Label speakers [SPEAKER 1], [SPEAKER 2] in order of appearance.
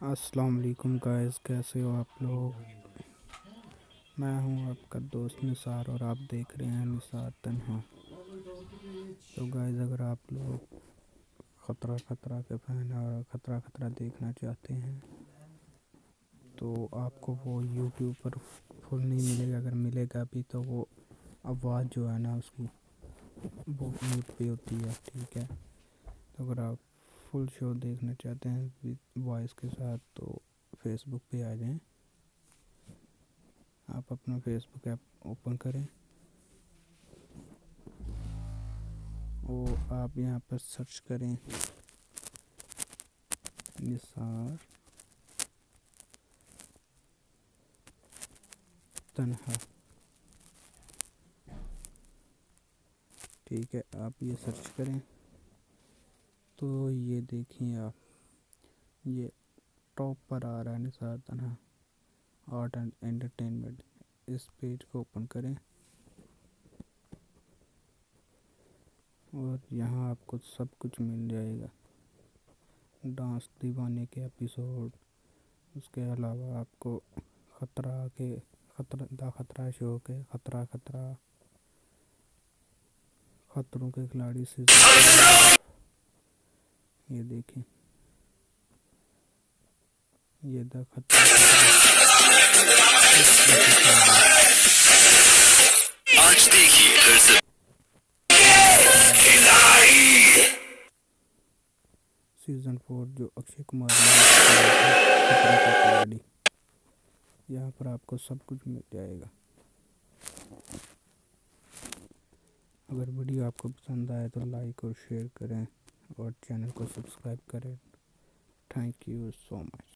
[SPEAKER 1] अस्सलाम वालेकुम गाइस, कैसे हो आप लोग? मैं हूँ आपका दोस्त निसार और आप देख रहे हैं निसार तनहा। तो गाइस, अगर आप लोग ख़तरा ख़तरा के फ़ैन और ख़तरा ख़तरा देखना चाहते हैं तो आपको वो यूट्यूब पर फुल नहीं मिलेगा। अगर मिलेगा भी तो वो आवाज़ जो है ना, उसकी वो म्यूट पे होती है, ठीक है? तो अगर आप फुल शो देखना चाहते हैं विद वॉइस के साथ तो फेसबुक पे आ जाएँ। आप अपना फेसबुक ऐप ओपन करें। और आप यहाँ पर सर्च करें। निसार तनहा। ठीक है, आप ये सर्च करें। तो ये देखिए आप, ये टॉप पर आ रहा है Nisar Tanha. Art and entertainment, इस पेज को ओपन करें। और यहाँ आपको सब कुछ मिल जाएगा। डांस दीवाने के एपिसोड, उसके अलावा आपको ख़तरा के, खतरा, द खतरा शो के, खतरा खतरा, खतरों के खिलाड़ी से ये देखें। ये द आज देखिए फिर से। सीज़न फोर जो अक्षय कुमार ने यहाँ पर आपको सब कुछ मिल जाएगा। अगर वीडियो आपको पसंद आए तो लाइक और शेयर करें। और चैनल को सब्सक्राइब करें। Thank you so much.